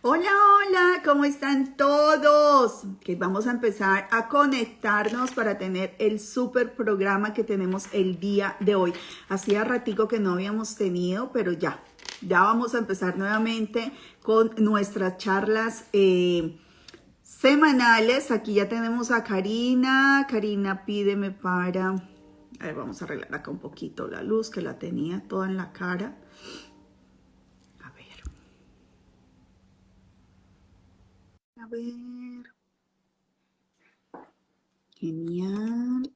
Hola, hola, ¿cómo están todos? Que vamos a empezar a conectarnos para tener el super programa que tenemos el día de hoy. Hacía ratico que no habíamos tenido, pero ya, ya vamos a empezar nuevamente con nuestras charlas eh, semanales. Aquí ya tenemos a Karina. Karina, pídeme para... A ver, vamos a arreglar acá un poquito la luz que la tenía toda en la cara. A ver. A ver. Genial.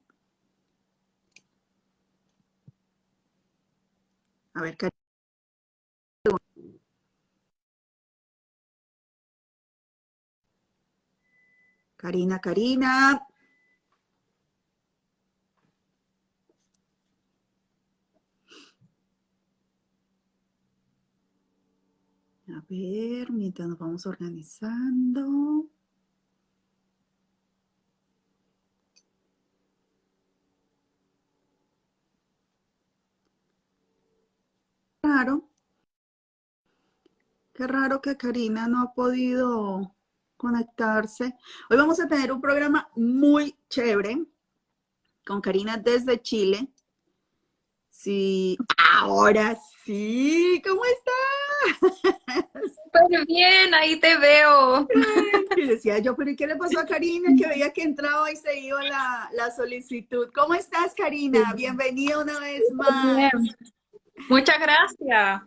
A ver, Karina. Karina. A ver, mientras nos vamos organizando. Raro. Qué raro que Karina no ha podido conectarse. Hoy vamos a tener un programa muy chévere con Karina desde Chile. Sí, ahora sí, ¿cómo estás? Súper bien, ahí te veo. Y decía yo, pero ¿y qué le pasó a Karina? Que veía que entraba y se iba la, la solicitud. ¿Cómo estás, Karina? Bienvenida una vez más. Muchas gracias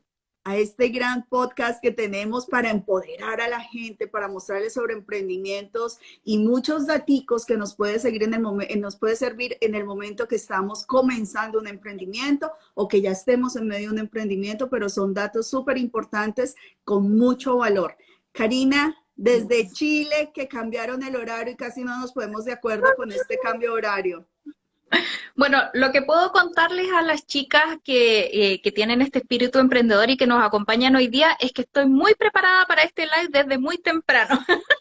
a este gran podcast que tenemos para empoderar a la gente, para mostrarles sobre emprendimientos y muchos daticos que nos puede, seguir en el nos puede servir en el momento que estamos comenzando un emprendimiento o que ya estemos en medio de un emprendimiento, pero son datos súper importantes con mucho valor. Karina, desde Chile, que cambiaron el horario y casi no nos podemos de acuerdo con este cambio horario. Bueno, lo que puedo contarles a las chicas eh, que, tienen este espíritu emprendedor y que nos acompañan hoy día es que estoy muy preparada para este live desde muy temprano.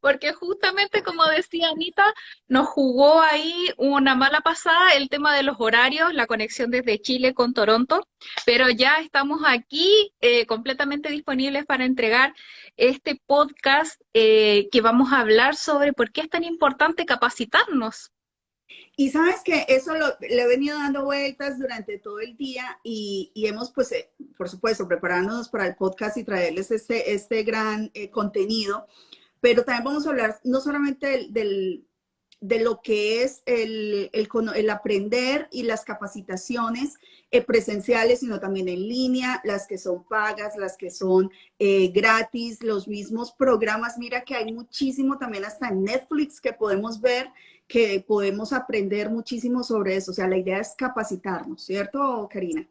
Porque justamente, como decía Anita, nos jugó ahí una mala pasada el tema de los horarios, la conexión desde Chile con Toronto, pero ya estamos aquí eh, completamente disponibles para entregar este podcast eh, que vamos a hablar sobre por qué es tan importante capacitarnos y sabes que eso lo, le he venido dando vueltas durante todo el día y, hemos, pues, eh, por supuesto, preparándonos para el podcast y traerles este, este gran eh, contenido, pero también vamos a hablar no solamente del, de lo que es el, el, aprender y las capacitaciones eh, presenciales, sino también en línea, las que son pagas, las que son gratis, los mismos programas. Mira que hay muchísimo también hasta en Netflix que podemos ver que podemos aprender muchísimo sobre eso. O sea, la idea es capacitarnos, ¿cierto, Karina?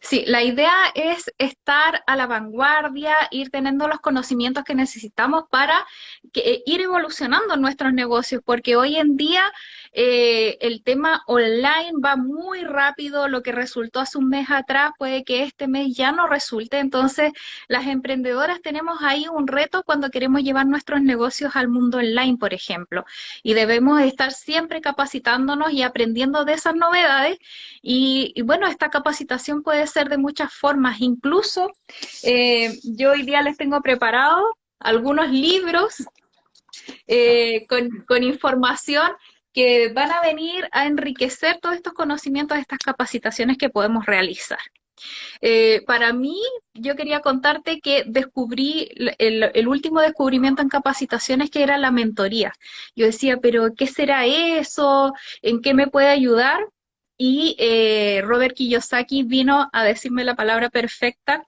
Sí, la idea es estar a la vanguardia, ir teniendo los conocimientos que necesitamos para que, ir evolucionando nuestros negocios, porque hoy en día eh, el tema online va muy rápido, lo que resultó hace un mes atrás puede que este mes ya no resulte, entonces las emprendedoras tenemos ahí un reto cuando queremos llevar nuestros negocios al mundo online, por ejemplo, y debemos estar siempre capacitándonos y aprendiendo de esas novedades, y, bueno, esta capacitación puede ser de muchas formas, incluso eh, yo hoy día les tengo preparado algunos libros eh, con, información que van a venir a enriquecer todos estos conocimientos, estas capacitaciones que podemos realizar. Eh, para mí, yo quería contarte que descubrí el, último descubrimiento en capacitaciones que era la mentoría. Yo decía, pero ¿qué será eso? ¿En qué me puede ayudar? Y eh, Robert Kiyosaki vino a decirme la palabra perfecta,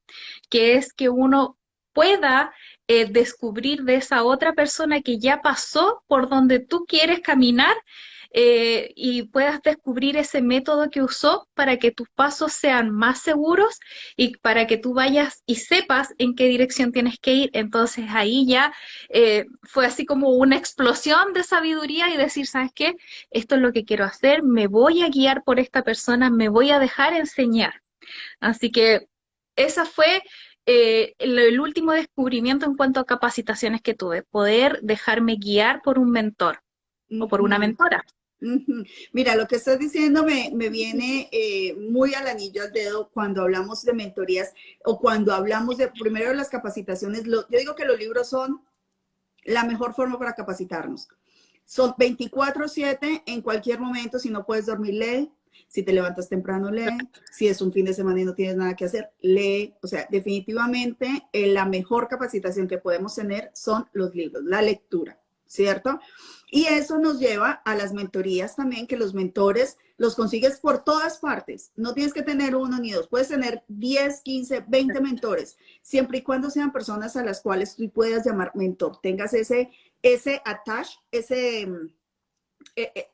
que es que uno pueda eh, descubrir de esa otra persona que ya pasó por donde tú quieres caminar eh, y puedas descubrir ese método que usó para que tus pasos sean más seguros y para que tú vayas y sepas en qué dirección tienes que ir. Entonces ahí ya eh, fue así como una explosión de sabiduría y decir, ¿sabes qué? Esto es lo que quiero hacer, me voy a guiar por esta persona, me voy a dejar enseñar. Así que esa fue eh, el, último descubrimiento en cuanto a capacitaciones que tuve, poder dejarme guiar por un mentor o por una mentora. Mira, lo que estás diciendo me, viene eh, muy al anillo al dedo cuando hablamos de mentorías o cuando hablamos de, primero, las capacitaciones. yo digo que los libros son la mejor forma para capacitarnos. Son 24/7 en cualquier momento, si no puedes dormir, lee. Si te levantas temprano, lee. Si es un fin de semana y no tienes nada que hacer, lee. O sea, definitivamente eh, la mejor capacitación que podemos tener son los libros, la lectura, ¿cierto? Y eso nos lleva a las mentorías también, que los mentores los consigues por todas partes. No tienes que tener uno ni dos, puedes tener 10, 15, 20 mentores, siempre y cuando sean personas a las cuales tú puedas llamar mentor, tengas ese, ese attach, ese, mm, eh, eh,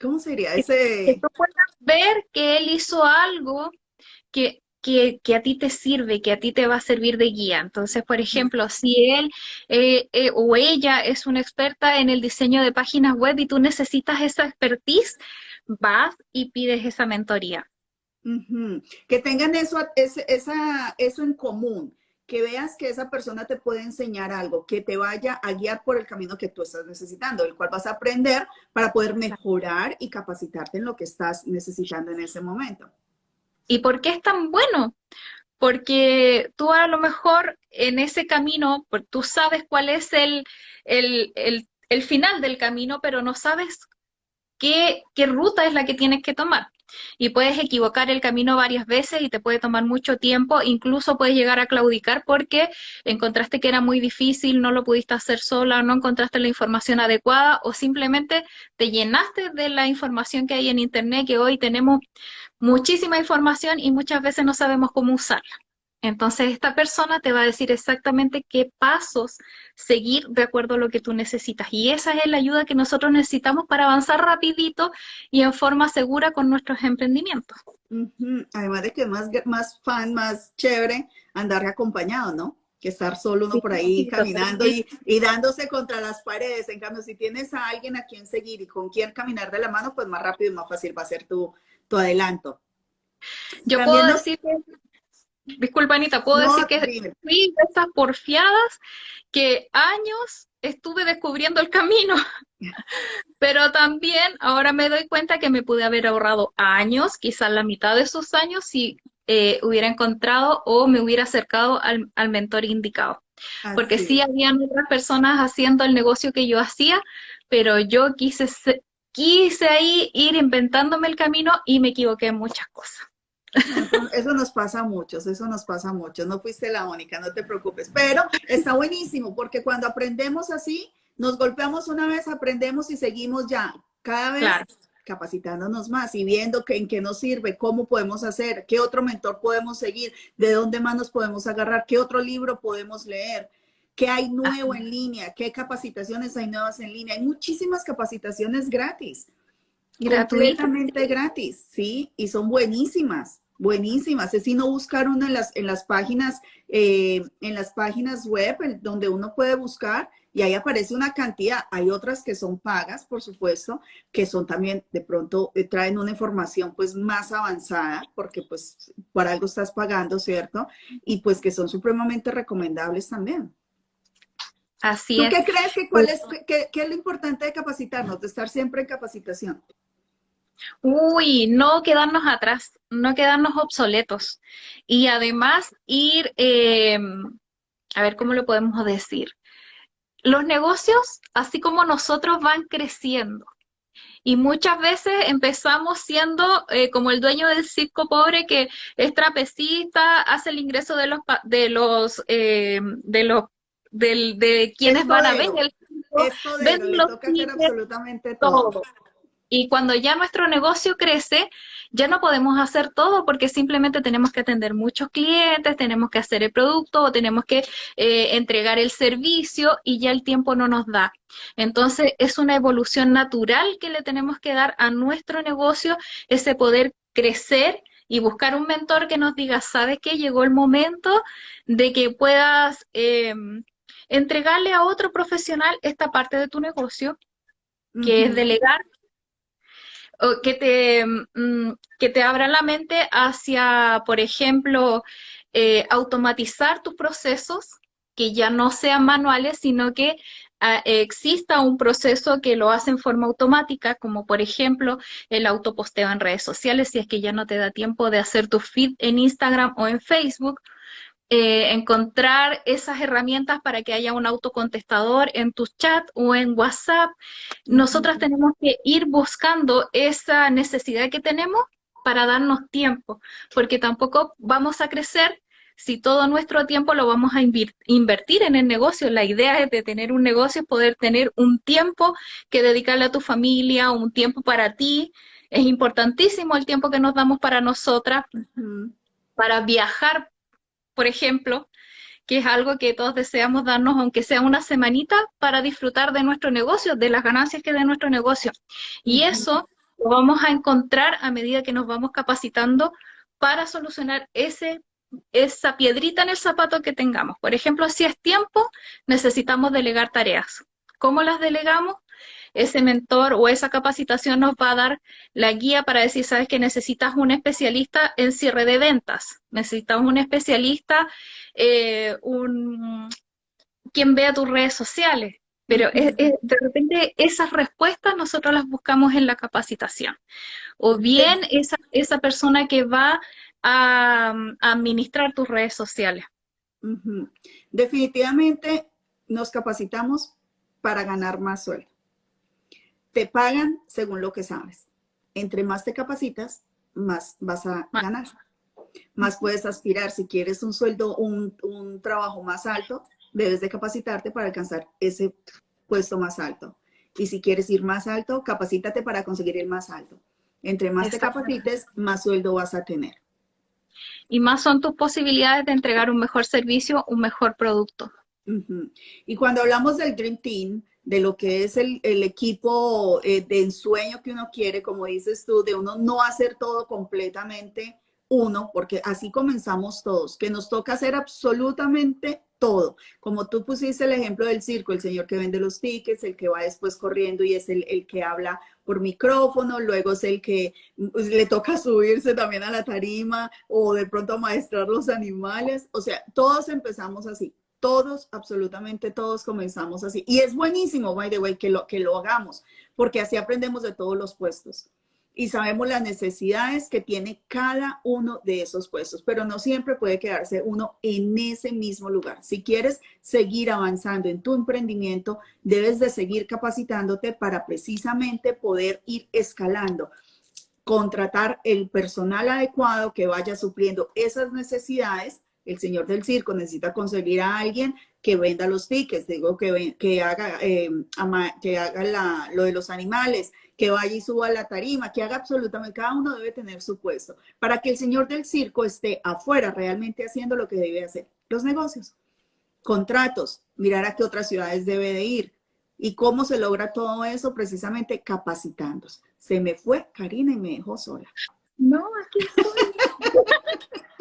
¿cómo sería? Ese... Que tú puedas ver que él hizo algo que que, a ti te sirve, que a ti te va a servir de guía. Entonces, por ejemplo, si él eh, eh, o ella es una experta en el diseño de páginas web y tú necesitas esa expertise, vas y pides esa mentoría. Que tengan eso, esa, eso en común, que veas que esa persona te puede enseñar algo, que te vaya a guiar por el camino que tú estás necesitando, el cual vas a aprender para poder mejorar y capacitarte en lo que estás necesitando en ese momento. ¿Y por qué es tan bueno? Porque tú a lo mejor en ese camino, tú sabes cuál es el, el, final del camino, pero no sabes qué, qué ruta es la que tienes que tomar y puedes equivocar el camino varias veces y te puede tomar mucho tiempo, incluso puedes llegar a claudicar porque encontraste que era muy difícil, no lo pudiste hacer sola, no encontraste la información adecuada o simplemente te llenaste de la información que hay en Internet, que hoy tenemos muchísima información y muchas veces no sabemos cómo usarla. Entonces esta persona te va a decir exactamente qué pasos seguir de acuerdo a lo que tú necesitas. Y esa es la ayuda que nosotros necesitamos para avanzar rapidito y en forma segura con nuestros emprendimientos. Además de que es más, más fan, más chévere andar acompañado, ¿no? Que estar solo uno por ahí caminando y, dándose contra las paredes. En cambio, si tienes a alguien a quien seguir y con quien caminar de la mano, pues más rápido y más fácil va a ser tu, tu adelanto. Yo puedo decir disculpa Anita, puedo decir que fui de esas porfiadas que años estuve descubriendo el camino, pero también ahora me doy cuenta que me pude haber ahorrado años, quizás la mitad de esos años, si eh, hubiera encontrado o me hubiera acercado al, mentor indicado. Porque sí habían otras personas haciendo el negocio que yo hacía, pero yo quise, quise ahí ir inventándome el camino y me equivoqué en muchas cosas. Eso, nos pasa a muchos, eso nos pasa a muchos. No fuiste la única, no te preocupes. Pero está buenísimo porque cuando aprendemos así, nos golpeamos una vez, aprendemos y seguimos ya cada vez capacitándonos más y viendo que, en qué nos sirve, cómo podemos hacer, qué otro mentor podemos seguir, de dónde más nos podemos agarrar, qué otro libro podemos leer, qué hay nuevo en línea, qué capacitaciones hay nuevas en línea. Hay muchísimas capacitaciones gratis. Gratuitamente gratis, sí, y son buenísimas, buenísimas. Es sino buscar uno en las, en las páginas, eh, en las páginas web donde uno puede buscar y ahí aparece una cantidad. Hay otras que son pagas, por supuesto, que son también de pronto eh, traen una información pues más avanzada porque pues por algo estás pagando, ¿cierto? Y pues que son supremamente recomendables también. Así ¿Tú es. qué crees que cuál es, qué, qué es lo importante de capacitarnos, de estar siempre en capacitación? Uy, no quedarnos atrás, no quedarnos obsoletos. Y además ir, em, a ver cómo lo podemos decir. Los negocios, así como nosotros, van creciendo. Y muchas veces empezamos siendo eh, como el dueño del circo pobre que es trapecista, hace el ingreso de los de los em, de los de quienes van a ver el circo, absolutamente todo. Y cuando ya nuestro negocio crece, ya no podemos hacer todo porque simplemente tenemos que atender muchos clientes, tenemos que hacer el producto o tenemos que eh, entregar el servicio y ya el tiempo no nos da. Entonces es una evolución natural que le tenemos que dar a nuestro negocio, ese poder crecer y buscar un mentor que nos diga, ¿sabes qué? Llegó el momento de que puedas em, entregarle a otro profesional esta parte de tu negocio, que es delegar que te, mm, que te abra la mente hacia, por ejemplo, eh, automatizar tus procesos, que ya no sean manuales, sino que exista un proceso que lo hace en forma automática, como por ejemplo el autoposteo en redes sociales, si es que ya no te da tiempo de hacer tu feed en Instagram o en Facebook, eh, encontrar esas herramientas para que haya un autocontestador en tu chat o en WhatsApp. Nosotras tenemos que ir buscando esa necesidad que tenemos para darnos tiempo, porque tampoco vamos a crecer si todo nuestro tiempo lo vamos a invertir en el negocio. La idea es de tener un negocio, poder tener un tiempo que dedicarle a tu familia, un tiempo para ti. Es importantísimo el tiempo que nos damos para nosotras, para viajar por ejemplo, que es algo que todos deseamos darnos, aunque sea una semanita, para disfrutar de nuestro negocio, de las ganancias que de nuestro negocio. Y eso lo vamos a encontrar a medida que nos vamos capacitando para solucionar ese, esa piedrita en el zapato que tengamos. Por ejemplo, si es tiempo, necesitamos delegar tareas. ¿Cómo las delegamos? Ese mentor o esa capacitación nos va a dar la guía para decir, sabes que necesitas un especialista en cierre de ventas, necesitas un especialista, eh, un, quien vea tus redes sociales. Pero de repente esas respuestas nosotros las buscamos en la capacitación. O bien esa, esa persona que va a, administrar tus redes sociales. Definitivamente nos capacitamos para ganar más sueldo. Te pagan según lo que sabes. Entre más te capacitas, más vas a ganar. Más puedes aspirar. Si quieres un sueldo, un, un trabajo más alto, debes de capacitarte para alcanzar ese puesto más alto. Y si quieres ir más alto, capacítate para conseguir el más alto. Entre más te capacites, más sueldo vas a tener. Y más son tus posibilidades de entregar un mejor servicio, un mejor producto. Y cuando hablamos del Dream Team, de lo que es el, equipo eh, de ensueño que uno quiere, como dices tú, de uno no hacer todo completamente uno, porque así comenzamos todos, que nos toca hacer absolutamente todo. Como tú pusiste el ejemplo del circo, el señor que vende los tickets, el que va después corriendo y es el, el que habla por micrófono, luego es el que pues, le toca subirse también a la tarima o de pronto maestrar los animales. O sea, todos empezamos así. Todos, absolutamente todos comenzamos así. Y es buenísimo, by the way, que lo, que lo hagamos, porque así aprendemos de todos los puestos. Y sabemos las necesidades que tiene cada uno de esos puestos, pero no siempre puede quedarse uno en ese mismo lugar. Si quieres seguir avanzando en tu emprendimiento, debes de seguir capacitándote para precisamente poder ir escalando contratar el personal adecuado que vaya supliendo esas necesidades el señor del circo necesita conseguir a alguien que venda los tickets, digo, que, que haga, eh, que haga lo de los animales, que vaya y suba a la tarima, que haga absolutamente, cada uno debe tener su puesto, para que el señor del circo esté afuera realmente haciendo lo que debe hacer. Los negocios, contratos, mirar a qué otras ciudades debe de ir. ¿Y cómo se logra todo eso? Precisamente capacitándose. Se me fue Karina y me dejó sola. No, aquí estoy.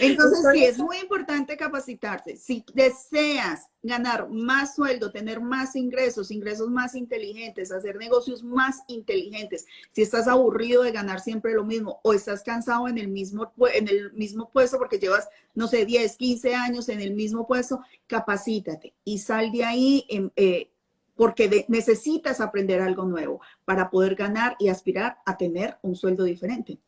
Entonces, sí, es muy importante capacitarse. Si deseas ganar más sueldo, tener más ingresos, ingresos más inteligentes, hacer negocios más inteligentes, si estás aburrido de ganar siempre lo mismo o estás cansado en el mismo, en el mismo puesto porque llevas, no sé, 10, 15 años en el mismo puesto, capacítate y sal de ahí eh, porque necesitas aprender algo nuevo para poder ganar y aspirar a tener un sueldo diferente.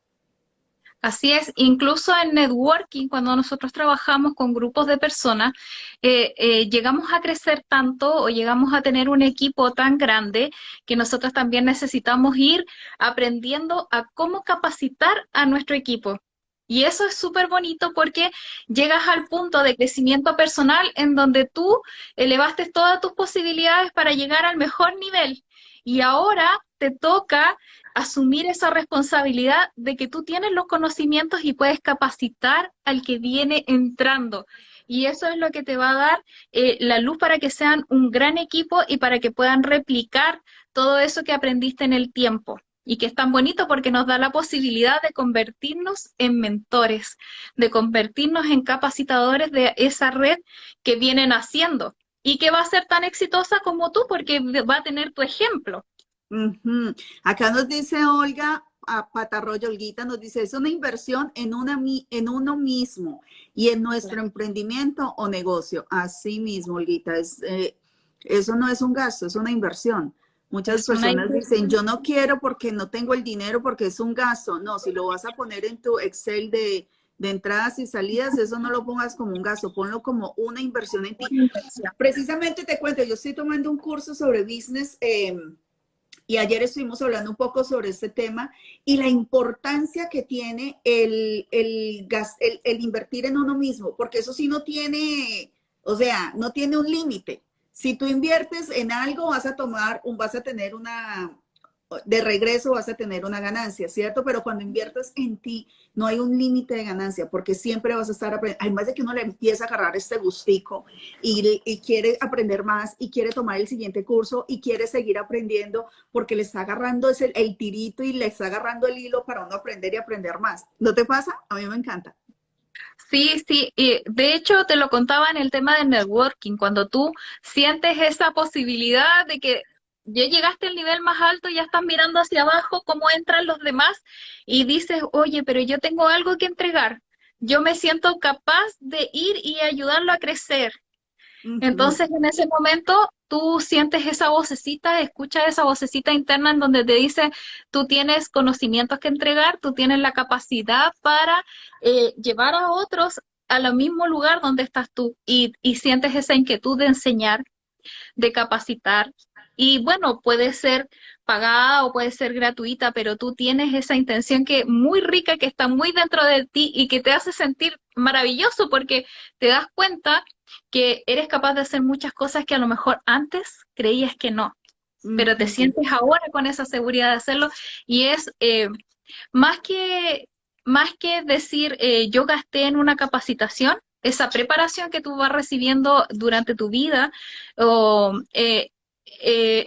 Así es, incluso en networking, cuando nosotros trabajamos con grupos de personas, eh, eh, llegamos a crecer tanto o llegamos a tener un equipo tan grande que nosotros también necesitamos ir aprendiendo a cómo capacitar a nuestro equipo. Y eso es súper bonito porque llegas al punto de crecimiento personal en donde tú elevaste todas tus posibilidades para llegar al mejor nivel. Y ahora te toca asumir esa responsabilidad de que tú tienes los conocimientos y puedes capacitar al que viene entrando. Y eso es lo que te va a dar eh, la luz para que sean un gran equipo y para que puedan replicar todo eso que aprendiste en el tiempo. Y que es tan bonito porque nos da la posibilidad de convertirnos en mentores, de convertirnos en capacitadores de esa red que vienen haciendo y que va a ser tan exitosa como tú porque va a tener tu ejemplo. Acá nos dice Olga, a Patarroyo Olguita nos dice, es una inversión en, una, en uno mismo y en nuestro emprendimiento o negocio. Así mismo, Olguita, es, eh, Eso no es un gasto, es una inversión. Muchas personas dicen, yo no quiero porque no tengo el dinero, porque es un gasto. No, si lo vas a poner en tu Excel de, entradas y salidas, eso no lo pongas como un gasto, ponlo como una inversión en ti. Precisamente te cuento, yo estoy tomando un curso sobre business em, y ayer estuvimos hablando un poco sobre este tema y la importancia que tiene el, el, el invertir en uno mismo, porque eso sí no tiene, o sea, no tiene un límite. Si tú inviertes en algo, vas a tomar, un, vas a tener una, de regreso vas a tener una ganancia, ¿cierto? Pero cuando inviertes en ti, no hay un límite de ganancia, porque siempre vas a estar aprendiendo. Además de que uno le empieza a agarrar este gustico y, quiere aprender más y quiere tomar el siguiente curso y quiere seguir aprendiendo porque le está agarrando ese, el tirito y le está agarrando el hilo para uno aprender y aprender más. ¿No te pasa? A mí me encanta. Sí, sí, y de hecho te lo contaba en el tema de networking, cuando tú sientes esa posibilidad de que ya llegaste al nivel más alto, ya estás mirando hacia abajo cómo entran los demás y dices, oye, pero yo tengo algo que entregar, yo me siento capaz de ir y ayudarlo a crecer. Entonces en ese momento tú sientes esa vocecita, escuchas esa vocecita interna en donde te dice, tú tienes conocimientos que entregar, tú tienes la capacidad para eh, llevar a otros al mismo lugar donde estás tú y, y sientes esa inquietud de enseñar, de capacitar. Y bueno, puede ser pagada o puede ser gratuita, pero tú tienes esa intención que muy rica, que está muy dentro de ti y que te hace sentir maravilloso porque te das cuenta que eres capaz de hacer muchas cosas que a lo mejor antes creías que no, pero te sientes ahora con esa seguridad de hacerlo y es eh, más, que, más que decir eh, yo gasté en una capacitación, esa preparación que tú vas recibiendo durante tu vida o eh,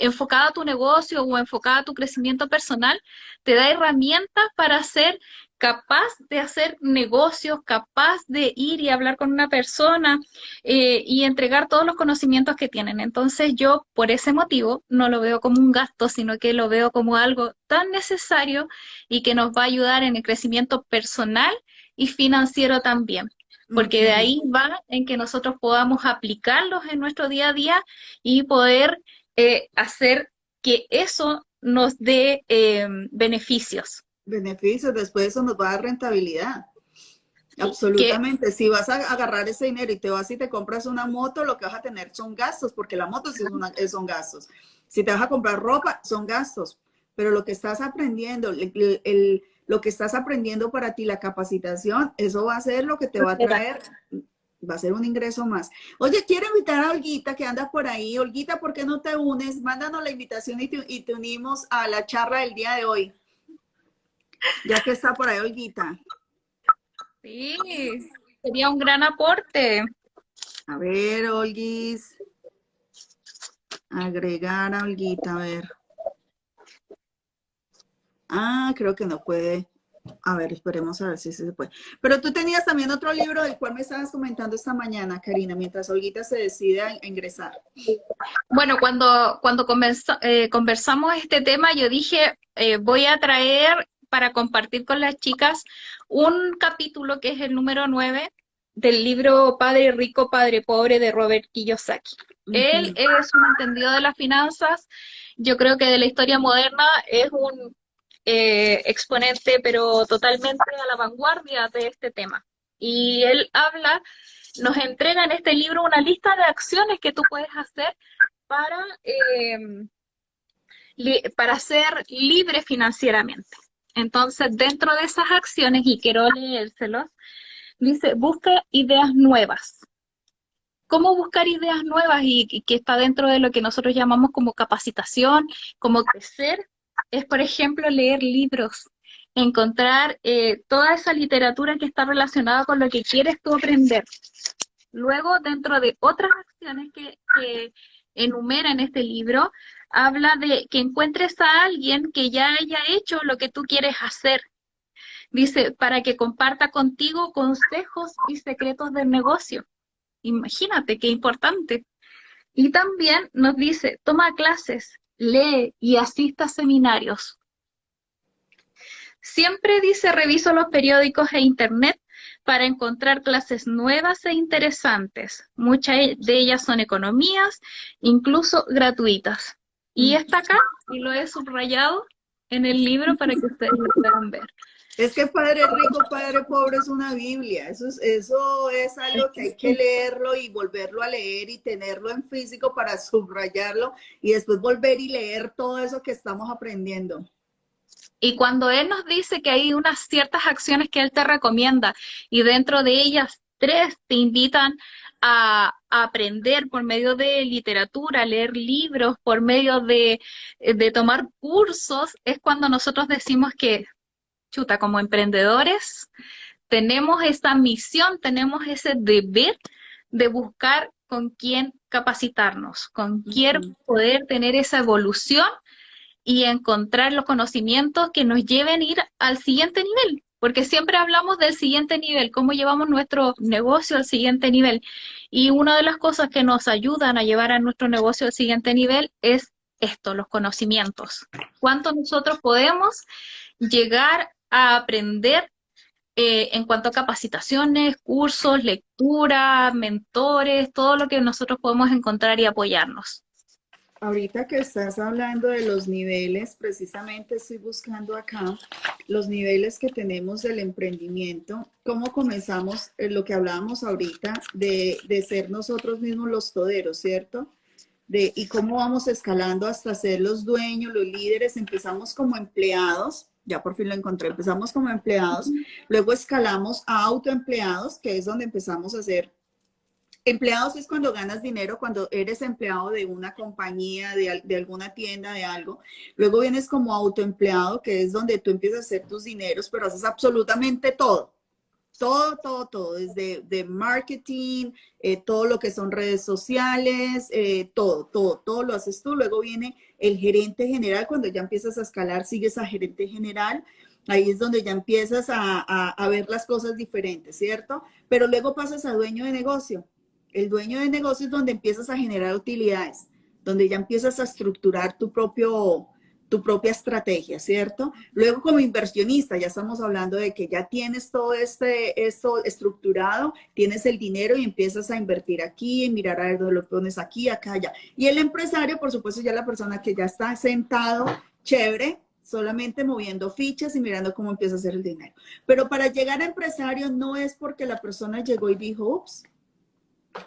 enfocada a tu negocio o enfocada a tu crecimiento personal, te da herramientas para hacer capaz de hacer negocios, capaz de ir y hablar con una persona eh, y entregar todos los conocimientos que tienen. Entonces yo por ese motivo no lo veo como un gasto, sino que lo veo como algo tan necesario y que nos va a ayudar en el crecimiento personal y financiero también. Porque de ahí va en que nosotros podamos aplicarlos en nuestro día a día y poder eh, hacer que eso nos dé eh, beneficios beneficios, después eso nos va a dar rentabilidad. Absolutamente. Si vas a agarrar ese dinero y te vas y te compras una moto, lo que vas a tener son gastos, porque la moto sí son gastos. Si te vas a comprar ropa, son gastos. Pero lo que estás aprendiendo, el, lo que estás aprendiendo para ti, la capacitación, eso va a ser lo que te va a traer, va a ser un ingreso más. Oye, quiero invitar a Olguita que anda por ahí. Olguita, ¿por qué no te unes? Mándanos la invitación y y te unimos a la charla del día de hoy. Ya que está por ahí Olguita. Sí, sería un gran aporte. A ver, Olguis. Agregar a Olguita, a ver. Ah, creo que no puede. A ver, esperemos a ver si se puede. Pero tú tenías también otro libro del cual me estabas comentando esta mañana, Karina, mientras Olguita se decide a ingresar. Bueno, cuando, cuando eh, conversamos este tema, yo dije, eh, voy a traer para compartir con las chicas un capítulo que es el número 9 del libro Padre Rico, Padre Pobre de Robert Kiyosaki. Él es un entendido de las finanzas, yo creo que de la historia moderna es un eh, exponente, pero totalmente a la vanguardia de este tema. Y él habla, nos entrega en este libro una lista de acciones que tú puedes hacer para, eh, para ser libre financieramente. Entonces, dentro de esas acciones, y quiero leérselos, dice, busca ideas nuevas. ¿Cómo buscar ideas nuevas y, que está dentro de lo que nosotros llamamos como capacitación, como crecer? Es, por ejemplo, leer libros, encontrar eh, toda esa literatura que está relacionada con lo que quieres tú aprender. Luego, dentro de otras acciones que, que enumera en este libro, habla de que encuentres a alguien que ya haya hecho lo que tú quieres hacer. Dice, para que comparta contigo consejos y secretos del negocio. Imagínate qué importante. Y también nos dice, toma clases, lee y asista a seminarios. Siempre dice, reviso los periódicos e internet para encontrar clases nuevas e interesantes. Muchas de ellas son economías, incluso gratuitas. Y está acá, y lo he subrayado en el libro para que ustedes lo puedan ver. Es que Padre Rico, Padre Pobre es una Biblia. Eso es, eso es algo que hay que leerlo y volverlo a leer y tenerlo en físico para subrayarlo y después volver y leer todo eso que estamos aprendiendo. Y cuando Él nos dice que hay unas ciertas acciones que Él te recomienda y dentro de ellas tres te invitan a, aprender por medio de literatura, leer libros, por medio de, de tomar cursos, es cuando nosotros decimos que, chuta, como emprendedores, tenemos esa misión, tenemos ese deber de buscar con quién capacitarnos, con quién poder tener esa evolución y encontrar los conocimientos que nos lleven a ir al siguiente nivel, porque siempre hablamos del siguiente nivel, cómo llevamos nuestro negocio al siguiente nivel. Y una de las cosas que nos ayudan a llevar a nuestro negocio al siguiente nivel es esto, los conocimientos. ¿Cuánto nosotros podemos llegar a aprender eh, en cuanto a capacitaciones, cursos, lectura, mentores, todo lo que nosotros podemos encontrar y apoyarnos? Ahorita que estás hablando de los niveles, precisamente estoy buscando acá los niveles que tenemos del emprendimiento, cómo comenzamos eh, lo que hablábamos ahorita de, de, ser nosotros mismos los toderos, ¿cierto? De, y cómo vamos escalando hasta ser los dueños, los líderes, empezamos como empleados, ya por fin lo encontré, empezamos como empleados, luego escalamos a autoempleados, que es donde empezamos a ser Empleados es cuando ganas dinero, cuando eres empleado de una compañía, de, alguna tienda, de algo. Luego vienes como autoempleado, que es donde tú empiezas a hacer tus dineros, pero haces absolutamente todo. Todo, todo, todo, desde de marketing, eh, todo lo que son redes sociales, eh, todo, todo, todo lo haces tú. Luego viene el gerente general, cuando ya empiezas a escalar, sigues a gerente general. Ahí es donde ya empiezas a, a ver las cosas diferentes, ¿cierto? Pero luego pasas a dueño de negocio el dueño de negocio es donde empiezas a generar utilidades, donde ya empiezas a estructurar tu propio tu propia estrategia, ¿cierto? Luego como inversionista, ya estamos hablando de que ya tienes todo este, esto estructurado, tienes el dinero y empiezas a invertir aquí, mirar a ver dónde lo pones aquí, acá, allá. Y el empresario, por supuesto, ya la persona que ya está sentado, chévere, solamente moviendo fichas y mirando cómo empieza a hacer el dinero. Pero para llegar a empresario no es porque la persona llegó y dijo, ups,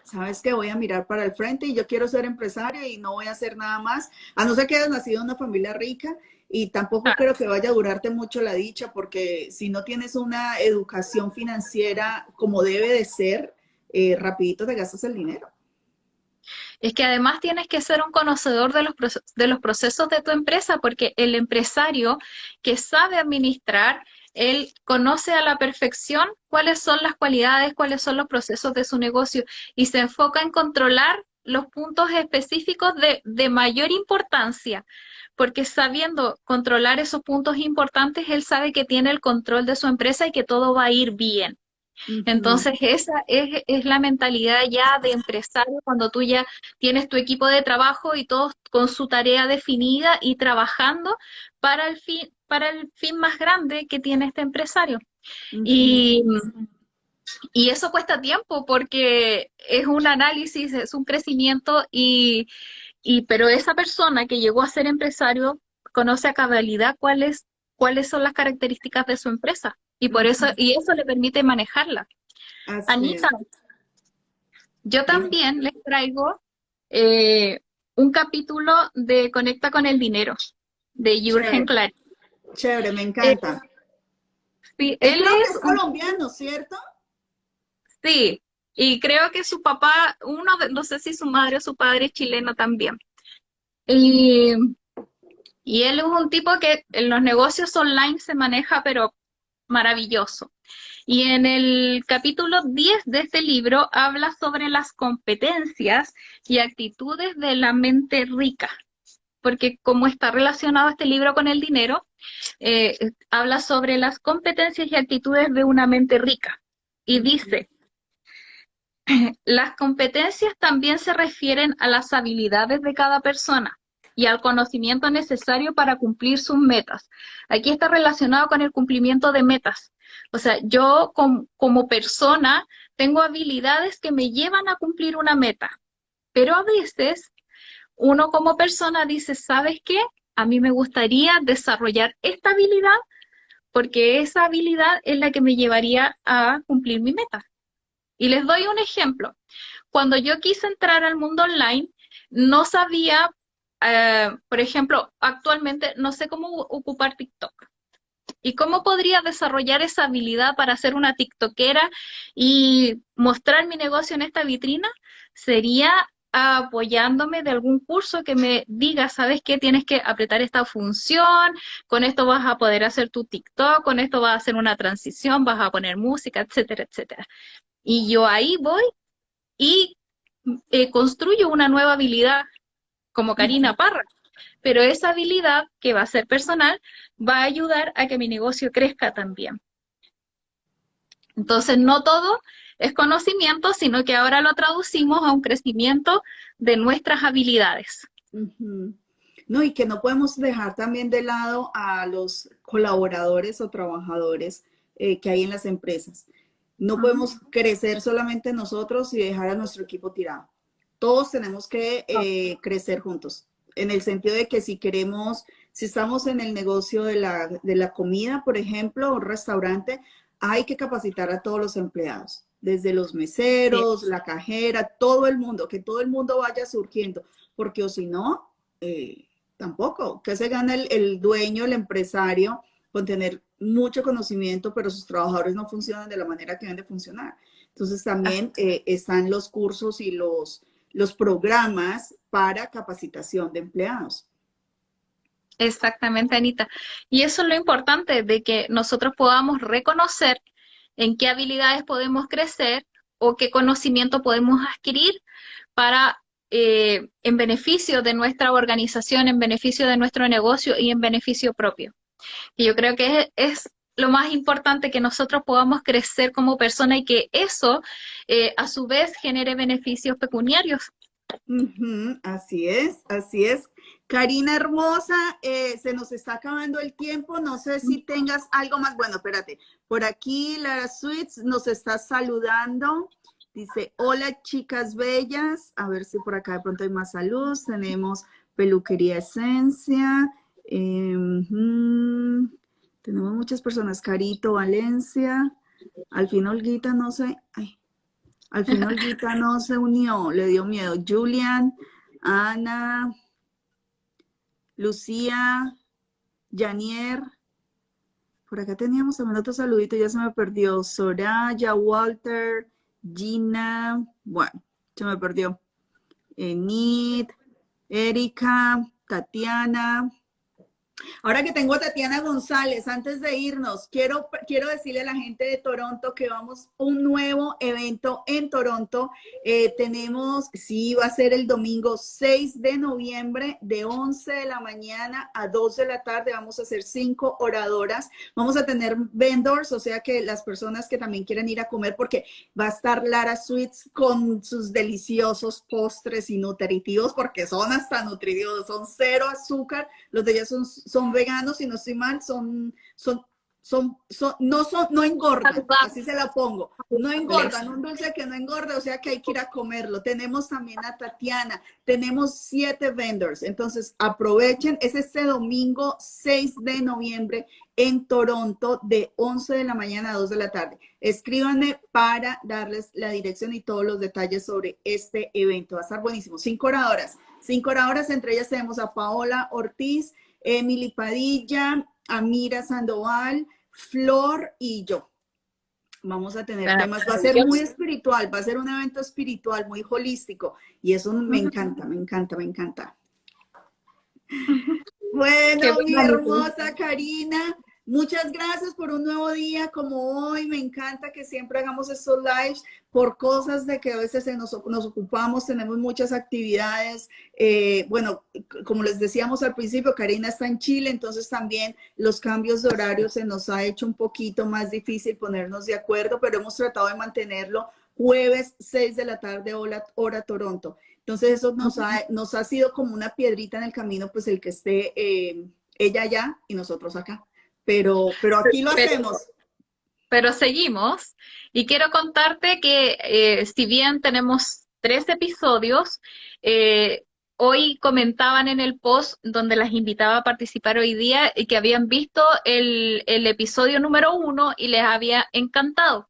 sabes que voy a mirar para el frente y yo quiero ser empresaria y no voy a hacer nada más, a no ser que hayas nacido en una familia rica y tampoco creo que vaya a durarte mucho la dicha porque si no tienes una educación financiera como debe de ser, eh, rapidito te gastas el dinero. Es que además tienes que ser un conocedor de los, de los procesos de tu empresa porque el empresario que sabe administrar él conoce a la perfección cuáles son las cualidades, cuáles son los procesos de su negocio y se enfoca en controlar los puntos específicos de, de mayor importancia, porque sabiendo controlar esos puntos importantes, él sabe que tiene el control de su empresa y que todo va a ir bien. Entonces, esa es, es, la mentalidad ya de empresario cuando tú ya tienes tu equipo de trabajo y todos con su tarea definida y trabajando para el fin, para el fin más grande que tiene este empresario. y, y, eso cuesta tiempo porque es un análisis, es un crecimiento, y, y, pero esa persona que llegó a ser empresario conoce a cabalidad cuáles, cuáles son las características de su empresa y por eso, y eso le permite manejarla. Anita, yo también les traigo eh, un capítulo de Conecta con el Dinero, de Jürgen Klatt. Chévere, me encanta. sí, él es, colombiano, ¿cierto? Sí, y creo que su papá, uno de, no sé si su madre o su padre es chileno también. Y, y él es un tipo que en los negocios online se maneja, pero maravilloso. Y en el capítulo 10 de este libro habla sobre las competencias y actitudes de la mente rica porque como está relacionado este libro con el dinero, eh, habla sobre las competencias y actitudes de una mente rica. Y dice, las competencias también se refieren a las habilidades de cada persona. y al conocimiento necesario para cumplir sus metas. Aquí está relacionado con el cumplimiento de metas. O sea, yo como persona tengo habilidades que me llevan a cumplir una meta, pero a veces uno como persona dice, ¿sabes qué? A mí me gustaría desarrollar esta habilidad porque esa habilidad es la que me llevaría a cumplir mi meta. Y les doy un ejemplo. Cuando yo quise entrar al mundo online, no sabía, eh, por ejemplo, actualmente no sé cómo ocupar TikTok. ¿Y cómo podría desarrollar esa habilidad para ser una TikTokera y mostrar mi negocio en esta vitrina? Sería apoyándome de algún curso que me diga, ¿sabes qué? Tienes que apretar esta función, con esto vas a poder hacer tu TikTok, con esto vas a hacer una transición, vas a poner música, etcétera, etcétera. Y yo ahí voy y eh, construyo una nueva habilidad como Karina Parra. Pero esa habilidad que va a ser personal va a ayudar a que mi negocio crezca también. Entonces, no todo es conocimiento, sino que ahora lo traducimos a un crecimiento de nuestras habilidades. No, y que no podemos dejar también de lado a los colaboradores o trabajadores eh, que hay en las empresas. No podemos crecer solamente nosotros y dejar a nuestro equipo tirado. Todos tenemos que eh, crecer juntos, en el sentido de que si queremos, si estamos en el negocio de la, de la comida, por ejemplo, un restaurante, hay que capacitar a todos los empleados desde los meseros, la cajera, todo el mundo, que todo el mundo vaya surgiendo, porque o si no, eh, tampoco, que se gana el, dueño, el empresario, con tener mucho conocimiento, pero sus trabajadores no funcionan de la manera que deben de funcionar. Entonces también eh, están los cursos y los, los programas para capacitación de empleados. Exactamente, Anita. Y eso es lo importante, de que nosotros podamos reconocer en qué habilidades podemos crecer o qué conocimiento podemos adquirir para, eh, en beneficio de nuestra organización, en beneficio de nuestro negocio y en beneficio propio. Y yo creo que es, lo más importante que nosotros podamos crecer como persona y que eso, eh, a su vez, genere beneficios pecuniarios. así es, así es. Karina hermosa, eh, se nos está acabando el tiempo. No sé si tengas algo más. Bueno, espérate. Por aquí Lara Sweets nos está saludando. Dice, hola chicas bellas. A ver si por acá de pronto hay más salud. Tenemos peluquería esencia. Em, tenemos muchas personas. Carito, Valencia. Al fin Olguita no sé. al fin Olguita no se unió. Le dio miedo. Julian, Ana. Lucía, Janier, por acá teníamos también otro saludito, ya se me perdió. Soraya, Walter, Gina, bueno, se me perdió. Enid, Erika, Tatiana, Ahora que tengo a Tatiana González, antes de irnos, quiero, quiero decirle a la gente de Toronto que vamos a un nuevo evento en Toronto. Eh, tenemos, sí, va a ser el domingo 6 de noviembre de 11 de la mañana a 2 de la tarde. Vamos a hacer cinco oradoras. Vamos a tener vendors, o sea que las personas que también quieren ir a comer, porque va a estar Lara Sweets con sus deliciosos postres y nutritivos, porque son hasta nutritivos, son cero azúcar. Los de ellas son son veganos y no estoy mal, son, son, son, son, no son, no engordan, así se la pongo, no engordan, un dulce que no engorda, o sea que hay que ir a comerlo. Tenemos también a Tatiana, tenemos siete vendors, entonces aprovechen, es este domingo 6 de noviembre en Toronto de 11 de la mañana a 2 de la tarde. Escríbanme para darles la dirección y todos los detalles sobre este evento. Va a estar buenísimo. Cinco oradoras. Cinco oradoras, entre ellas tenemos a Paola Ortiz, Emily Padilla, Amira Sandoval, Flor y yo. Vamos a tener temas, va a ser muy espiritual, va a ser un evento espiritual, muy holístico. Y eso me encanta, me encanta, me encanta. Bueno, mi hermosa Karina, Muchas gracias por un nuevo día como hoy. Me encanta que siempre hagamos estos lives por cosas de que a veces nos, ocupamos, tenemos muchas actividades. Eh, bueno, como les decíamos al principio, Karina está en Chile, entonces también los cambios de horario se nos ha hecho un poquito más difícil ponernos de acuerdo, pero hemos tratado de mantenerlo jueves 6 de la tarde, hora, hora Toronto. Entonces eso nos ha, nos ha sido como una piedrita en el camino, pues el que esté eh, ella allá y nosotros acá. Pero, pero aquí lo hacemos. Pero seguimos. Y quiero contarte que eh, si bien tenemos tres episodios, eh, hoy comentaban en el post donde las invitaba a participar hoy día y que habían visto el, el episodio número uno y les había encantado.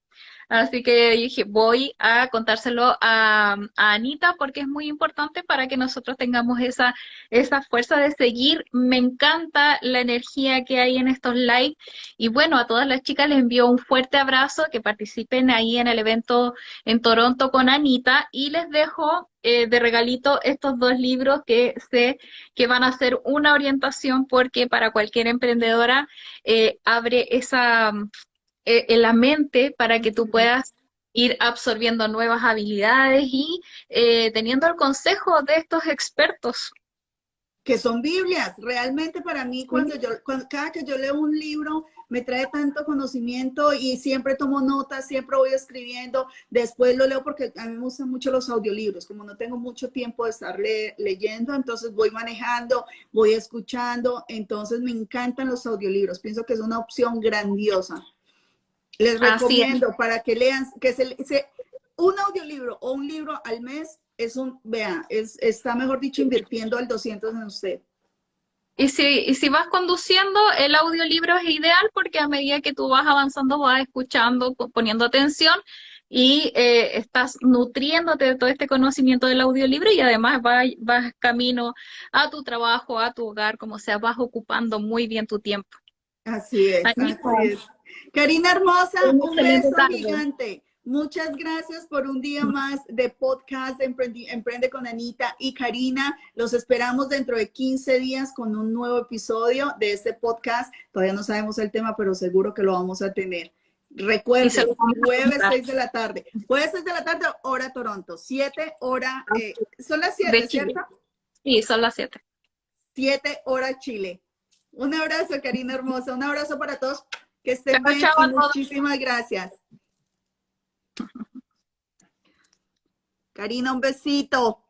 Así que dije, voy a contárselo a, Anita porque es muy importante para que nosotros tengamos esa, esa fuerza de seguir. Me encanta la energía que hay en estos live. Y bueno, a todas las chicas les envío un fuerte abrazo, que participen ahí en el evento en Toronto con Anita y les dejo eh, de regalito estos dos libros que sé que van a ser una orientación porque para cualquier emprendedora eh, abre esa, en la mente para que tú puedas ir absorbiendo nuevas habilidades y eh, teniendo el consejo de estos expertos. Que son Biblias. Realmente para mí, cuando yo, cada que yo leo un libro, me trae tanto conocimiento y siempre tomo notas, siempre voy escribiendo. Después lo leo porque a mí me gustan mucho los audiolibros. Como no tengo mucho tiempo de estar leyendo, entonces voy manejando, voy escuchando. Entonces me encantan los audiolibros. Pienso que es una opción grandiosa. Les recomiendo para que lean, que se, un audiolibro o un libro al mes es un, vea, es, está mejor dicho invirtiendo al 200 en usted. Y si, y si vas conduciendo, el audiolibro es ideal porque a medida que tú vas avanzando, vas escuchando, poniendo atención y eh, estás nutriéndote de todo este conocimiento del audiolibro y además vas, vas camino a tu trabajo, a tu hogar, como sea, vas ocupando muy bien tu tiempo. Así es, así es. Karina hermosa, un beso gigante. Muchas gracias por un día más de podcast Emprende, con Anita y Karina. Los esperamos dentro de 15 días con un nuevo episodio de este podcast. Todavía no sabemos el tema, pero seguro que lo vamos a tener. Recuerden, jueves 6 de la tarde. Jueves 6 de la tarde, hora Toronto. 7 hora, eh, son las 7, ¿cierto? Sí, son las 7. 7 hora Chile. Un abrazo, Karina hermosa. Un abrazo para todos. Que estén bien. muchísimas gracias. Karina, un besito.